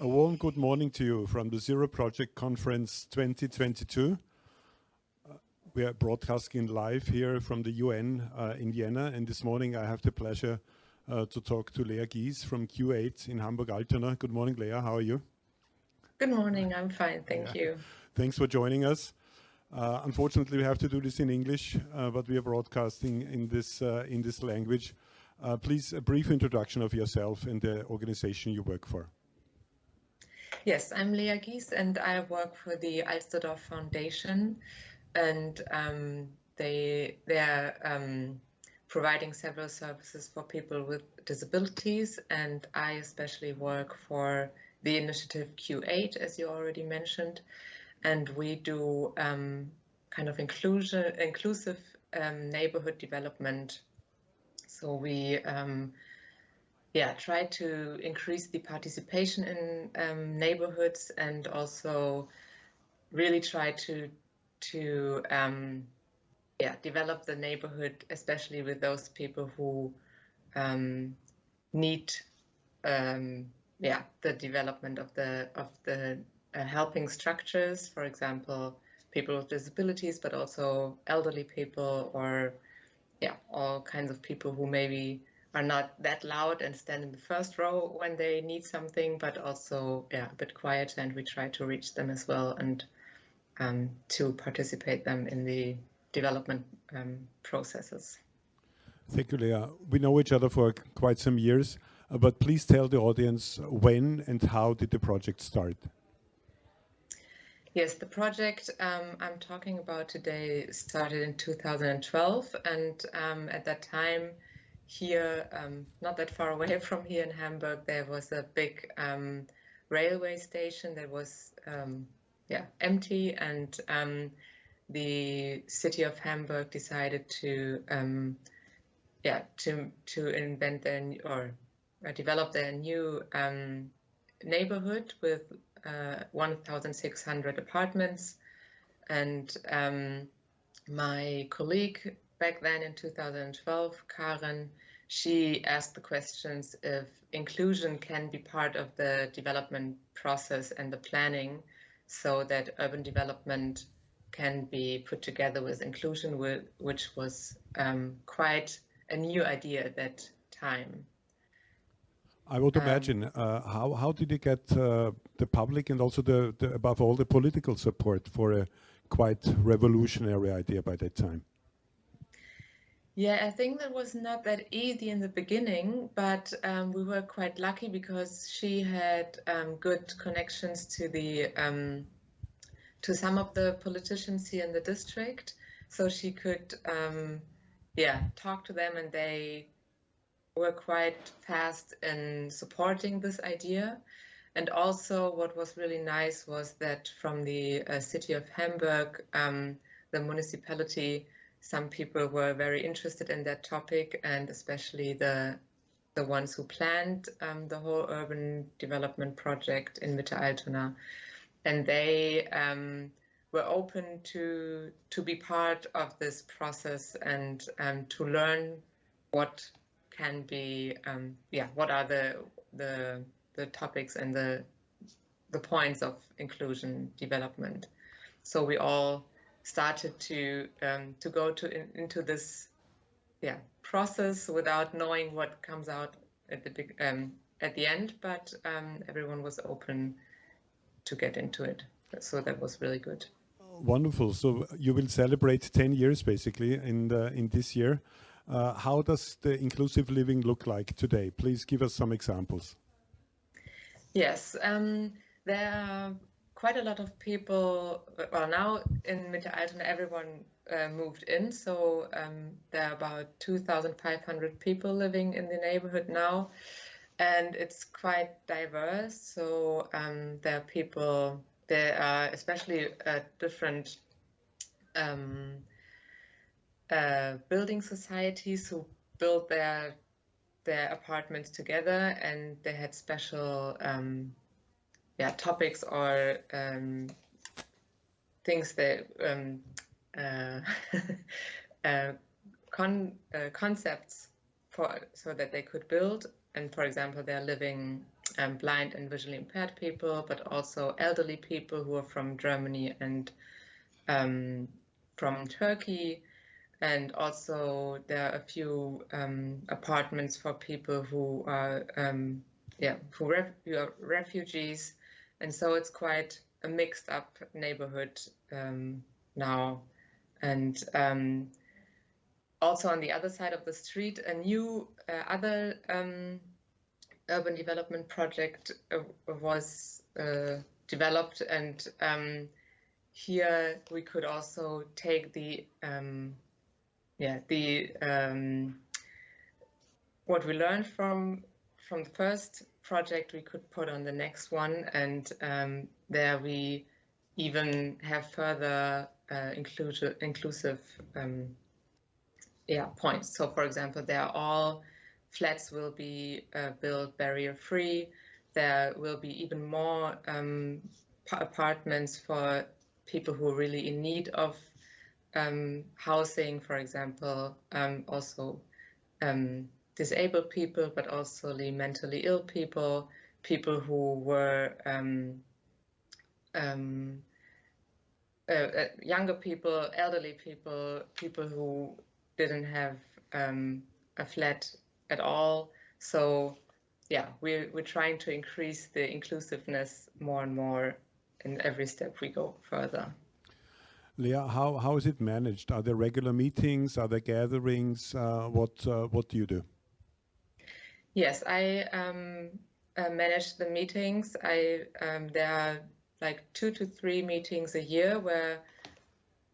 A warm good morning to you from the Zero Project Conference 2022. Uh, we are broadcasting live here from the UN uh, in Vienna, and this morning I have the pleasure uh, to talk to Lea Gies from Q8 in Hamburg-Altona. Good morning, Lea. How are you? Good morning. I'm fine. Thank yeah. you. Thanks for joining us. Uh, unfortunately, we have to do this in English, uh, but we are broadcasting in this uh, in this language. please, a brief introduction of yourself and the organization you work for. Yes, I'm Lea Gies and I work for the Alsterdorf Foundation. And um, they, they are um, providing several services for people with disabilities. And I especially work for the initiative Q8 as you already mentioned. And we do um, kind of inclusion, inclusive um, neighborhood development. So we um, yeah, try to increase the participation in um, neighborhoods and also really try to to um, yeah develop the neighborhood, especially with those people who um, need um, yeah the development of the of the uh, helping structures, for example, people with disabilities, but also elderly people or yeah all kinds of people who maybe are not that loud and stand in the first row when they need something, but also yeah, a bit quieter and we try to reach them as well and um, to participate them in the development um, processes. Thank you, Lea. We know each other for quite some years, uh, but please tell the audience when and how did the project start? Yes, the project um, I'm talking about today started in 2012, and um, at that time, here, um, not that far away from here in Hamburg, there was a big um, railway station that was um, yeah empty, and um, the city of Hamburg decided to um, yeah to to invent their or uh, develop their new neighborhood with uh, 1,600 apartments, and my colleague back then in 2012, Karen, she asked the questions if inclusion can be part of the development process and the planning so that urban development can be put together with inclusion, which was um, quite a new idea at that time. I would um, imagine. Uh, how how did you get uh, the public and also the, the above all the political support for a quite revolutionary idea by that time? Yeah, I think that was not that easy in the beginning, but um, we were quite lucky because she had um, good connections to the um, to some of the politicians here in the district, so she could um, yeah talk to them, and they were quite fast in supporting this idea. And also, what was really nice was that from the uh, city of Hamburg, um, the municipality some people were very interested in that topic and especially the the ones who planned um, the whole urban development project in Mitte Altona. And they um, were open to to be part of this process and um, to learn what can be, um, yeah, what are the the the topics and the the points of inclusion development. So we all started to um, to go to in, into this yeah process without knowing what comes out at the big um, at the end, but um, everyone was open to get into it. So that was really good. Wonderful. So you will celebrate 10 years basically in the, in this year. Uh, how does the inclusive living look like today? Please give us some examples. Yes, um, there are quite a lot of people, well, now in Mitte Altona, everyone uh, moved in. So um, there are about 2,500 people living in the neighborhood now. And it's quite diverse. So um, there are people, there are especially uh, different um, uh, building societies who built their their apartments together and they had special um, yeah topics or um, things that um, uh, uh, con uh, concepts for so that they could build and for example they're living um, blind and visually impaired people, but also elderly people who are from Germany and um, from Turkey. And also there are a few um, apartments for people who are, um, yeah, who, ref who, are refugees. And so it's quite a mixed up neighborhood um, now. And um, also on the other side of the street, a new uh, other um, urban development project uh, was uh, developed and um, here we could also take the um, yeah the um, what we learned from from the first project we could put on the next one and um, there we even have further uh, inclusive inclusive um, yeah points so for example there are all flats will be uh, built barrier free. There will be even more um, apartments for people who are really in need of um, housing, for example, um, also um, disabled people, but also the mentally ill people, people who were um, um, uh, uh, younger people, elderly people, people who didn't have a flat at all. So yeah, we're, we're trying to increase the inclusiveness more and more in every step we go further. Lea, how, how is it managed? Are there regular meetings? Are there gatherings? Uh, what, uh, what do you do? Yes, I um, uh, manage the meetings. I um, There are like two to three meetings a year where,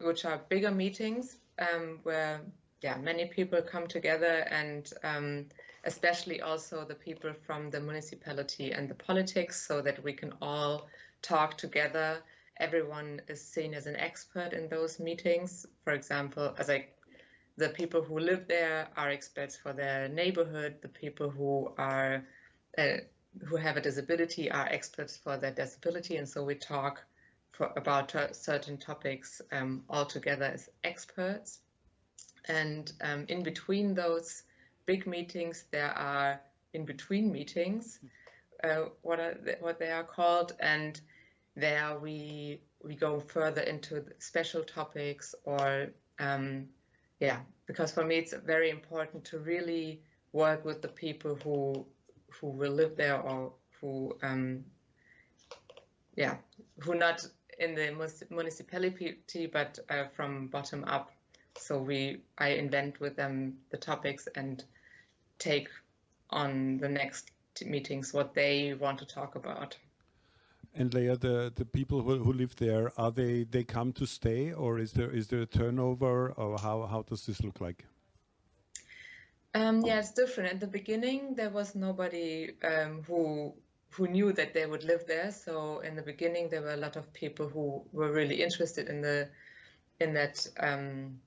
which are bigger meetings um, where yeah, many people come together and um, especially also the people from the municipality and the politics so that we can all talk together. Everyone is seen as an expert in those meetings. For example, as I, the people who live there are experts for their neighborhood. The people who are uh, who have a disability are experts for their disability, and so we talk for, about certain topics um, all together as experts. And um, in between those big meetings, there are in between meetings, uh, what are they, what they are called, and there we we go further into special topics or um, yeah, because for me it's very important to really work with the people who who will live there or who um, yeah who not in the municipality but uh, from bottom up so we, I invent with them the topics and take on the next meetings what they want to talk about. And Lea, the, the people who, who live there, are they, they come to stay or is there, is there a turnover or how, how does this look like? Um, yeah, it's different. At the beginning, there was nobody um, who who knew that they would live there. So in the beginning, there were a lot of people who were really interested in the in that um,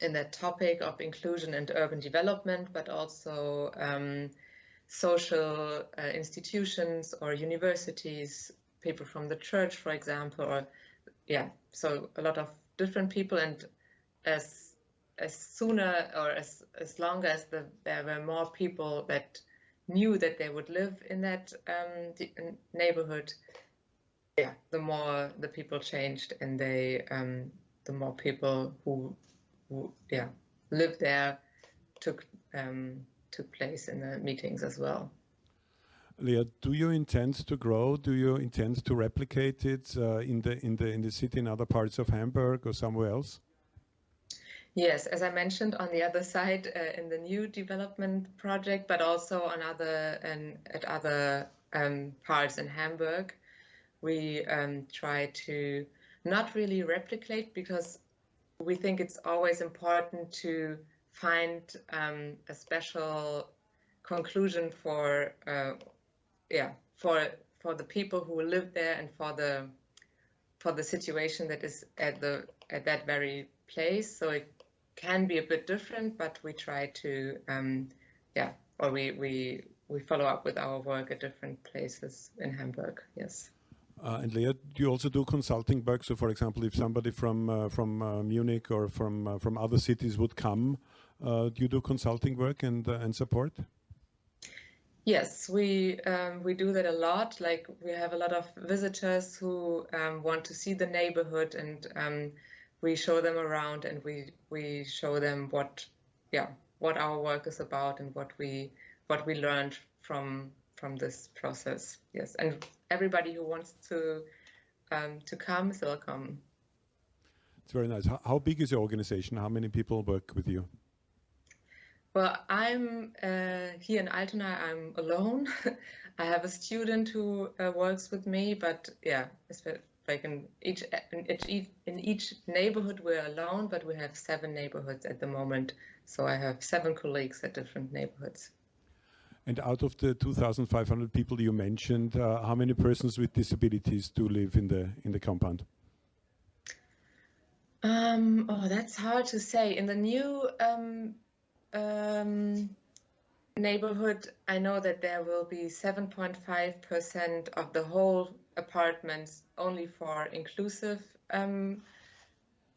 in that topic of inclusion and urban development, but also um, social uh, institutions or universities, people from the church, for example, or yeah, so a lot of different people. And as as sooner or as as long as the, there were more people that knew that they would live in that um, neighborhood, yeah, the more the people changed, and they um, the more people who who yeah lived there took um, took place in the meetings as well. Lea, do you intend to grow? Do you intend to replicate it uh, in the in the in the city in other parts of Hamburg or somewhere else? Yes, as I mentioned, on the other side uh, in the new development project, but also on other and at other um, parts in Hamburg, we um, try to not really replicate because we think it's always important to find um, a special conclusion for uh, yeah for for the people who live there and for the for the situation that is at the at that very place so it can be a bit different but we try to um, yeah or we we we follow up with our work at different places in Hamburg yes uh, and Lea, do you also do consulting work? So, for example, if somebody from uh, from uh, Munich or from uh, from other cities would come, do you do consulting work and uh, and support? Yes, we um, we do that a lot. Like we have a lot of visitors who um, want to see the neighborhood, and um, we show them around, and we we show them what, yeah, what our work is about, and what we what we learned from from this process. Yes, and everybody who wants to um, to come is welcome. It's very nice. How, how big is your organization? How many people work with you? Well, I'm uh, here in Altona. I'm alone. I have a student who uh, works with me, but yeah, it's like in each in each in each neighborhood we're alone, but we have seven neighborhoods at the moment. So I have seven colleagues at different neighborhoods. And out of the 2,500 people you mentioned, uh, how many persons with disabilities do live in the in the compound? Um, oh, that's hard to say. In the new um, um, neighborhood, I know that there will be 7.5% of the whole apartments only for inclusive um,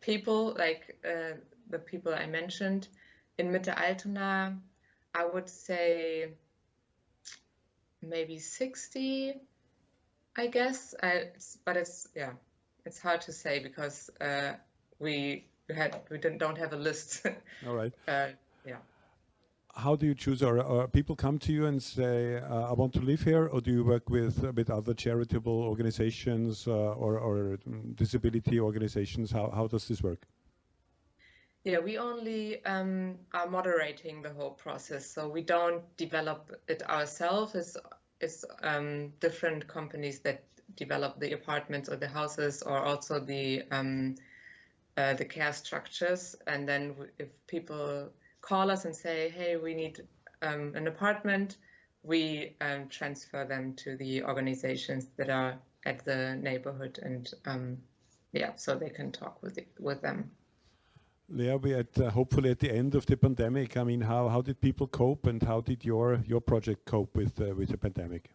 people, like uh, the people I mentioned. In Mitte Altona, I would say maybe 60, I guess. I, but it's, yeah, it's hard to say because uh, we had we don't have a list. All right. uh. How do you choose? Or, or, people come to you and say, uh, "I want to live here," or do you work with with other charitable organizations uh, or, or disability organizations? How how does this work? Yeah, we only um, are moderating the whole process, so we don't develop it ourselves. It's, it's um, different companies that develop the apartments or the houses, or also the um, uh, the care structures. And then if people call us and say, hey, we need um, an apartment, we um, transfer them to the organizations that are at the neighborhood and um, yeah, so they can talk with the, with them. Lea, we at uh, hopefully at the end of the pandemic. I mean, how how did people cope, and how did your your project cope with uh, with the pandemic?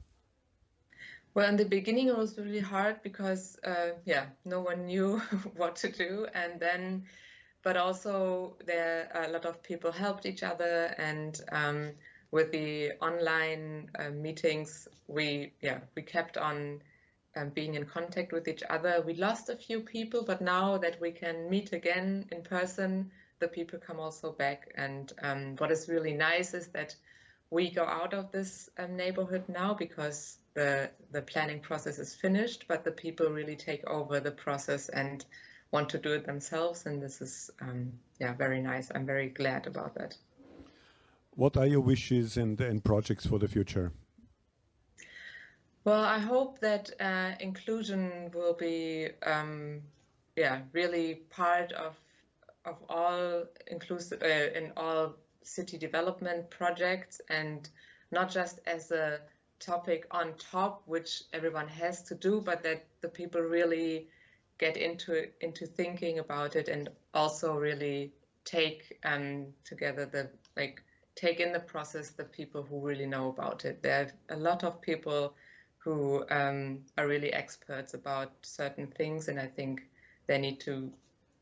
Well, in the beginning, it was really hard because, uh, yeah, no one knew what to do. And then, but also there a lot of people helped each other. And um, with the online uh, meetings, we, yeah, we kept on um, being in contact with each other. We lost a few people, but now that we can meet again in person, the people come also back. And um, what is really nice is that we go out of this um, neighborhood now because the the planning process is finished, but the people really take over the process and want to do it themselves, and this is um, yeah very nice. I'm very glad about that. What are your wishes and, and projects for the future? Well, I hope that uh, inclusion will be um, yeah really part of of all inclusive uh, in all city development projects and not just as a topic on top, which everyone has to do, but that the people really get into into thinking about it and also really take um, together the like take in the process the people who really know about it. There are a lot of people who um, are really experts about certain things, and I think they need to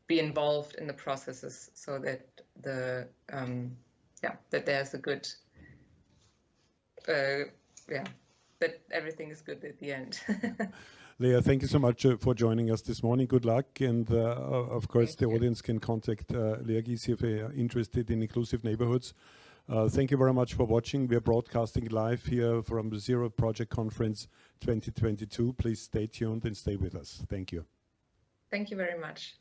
be involved in the processes so that the um, yeah that there's a good uh, yeah, that everything is good at the end. Lea, thank you so much uh, for joining us this morning. Good luck. And uh, of course, thank the you. audience can contact uh, Lea Gies if they are interested in inclusive neighborhoods. Uh, thank you very much for watching. We are broadcasting live here from the Zero Project Conference 2022. Please stay tuned and stay with us. Thank you. Thank you very much.